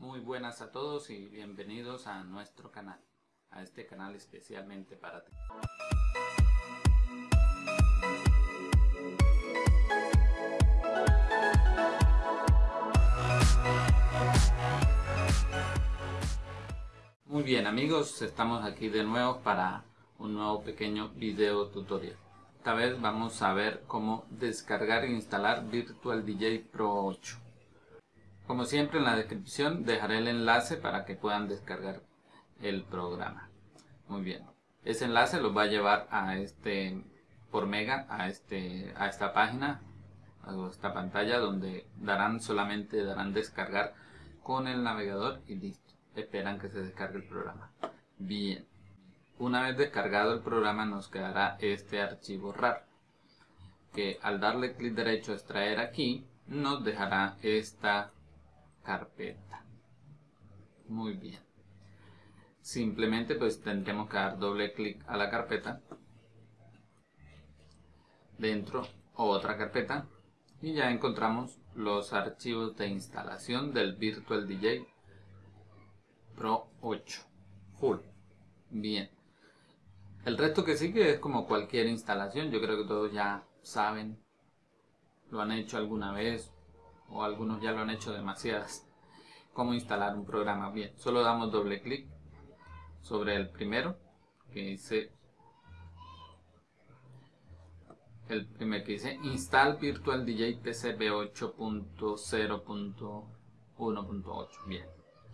Muy buenas a todos y bienvenidos a nuestro canal, a este canal especialmente para ti. Muy bien amigos, estamos aquí de nuevo para un nuevo pequeño video tutorial. Esta vez vamos a ver cómo descargar e instalar Virtual DJ Pro 8. Como siempre en la descripción dejaré el enlace para que puedan descargar el programa. Muy bien. Ese enlace los va a llevar a este por mega a este a esta página a esta pantalla donde darán solamente darán descargar con el navegador y listo. Esperan que se descargue el programa. Bien. Una vez descargado el programa nos quedará este archivo RAR que al darle clic derecho a extraer aquí nos dejará esta carpeta. Muy bien. Simplemente pues tendremos que dar doble clic a la carpeta dentro otra carpeta y ya encontramos los archivos de instalación del Virtual DJ Pro 8 Full. Bien. El resto que sigue es como cualquier instalación, yo creo que todos ya saben, lo han hecho alguna vez o algunos ya lo han hecho demasiadas. Cómo instalar un programa. Bien, solo damos doble clic sobre el primero que dice el primer que dice install virtual DJ PCB 8.0.1.8 bien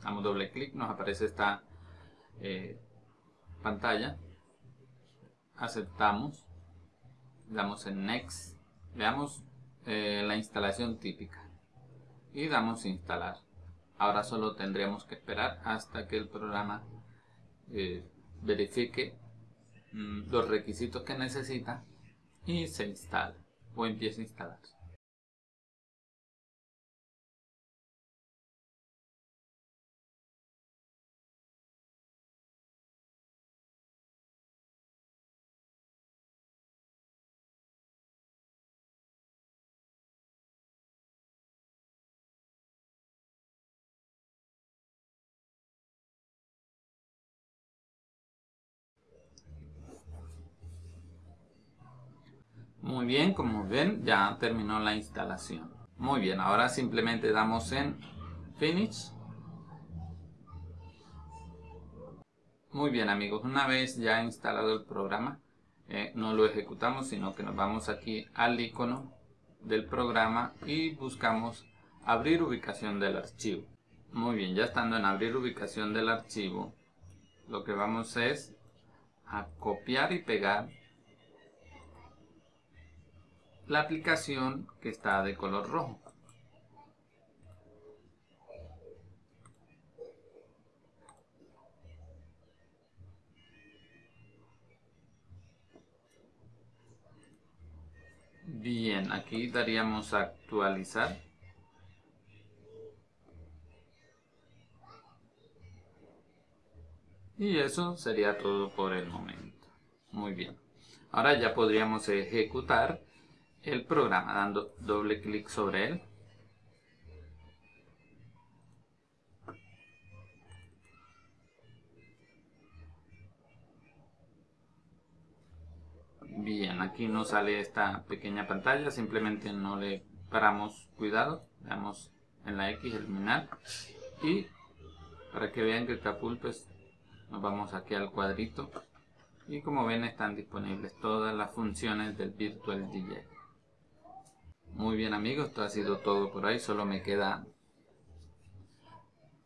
damos doble clic nos aparece esta eh, pantalla aceptamos, damos en Next, veamos eh, la instalación típica y damos instalar. Ahora solo tendríamos que esperar hasta que el programa eh, verifique mm, los requisitos que necesita y se instale o empiece a instalarse. Muy bien, como ven ya terminó la instalación. Muy bien, ahora simplemente damos en Finish. Muy bien amigos, una vez ya instalado el programa, eh, no lo ejecutamos, sino que nos vamos aquí al icono del programa y buscamos abrir ubicación del archivo. Muy bien, ya estando en abrir ubicación del archivo, lo que vamos es a copiar y pegar la aplicación que está de color rojo. Bien, aquí daríamos actualizar. Y eso sería todo por el momento. Muy bien. Ahora ya podríamos ejecutar el programa dando doble clic sobre él. Bien, aquí nos sale esta pequeña pantalla, simplemente no le paramos cuidado, damos en la X eliminar y para que vean que full pues nos vamos aquí al cuadrito y como ven están disponibles todas las funciones del Virtual DJ. Muy bien amigos, esto ha sido todo por ahí, solo me queda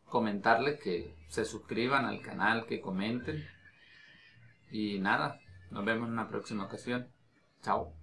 comentarles que se suscriban al canal, que comenten y nada, nos vemos en una próxima ocasión. Chao.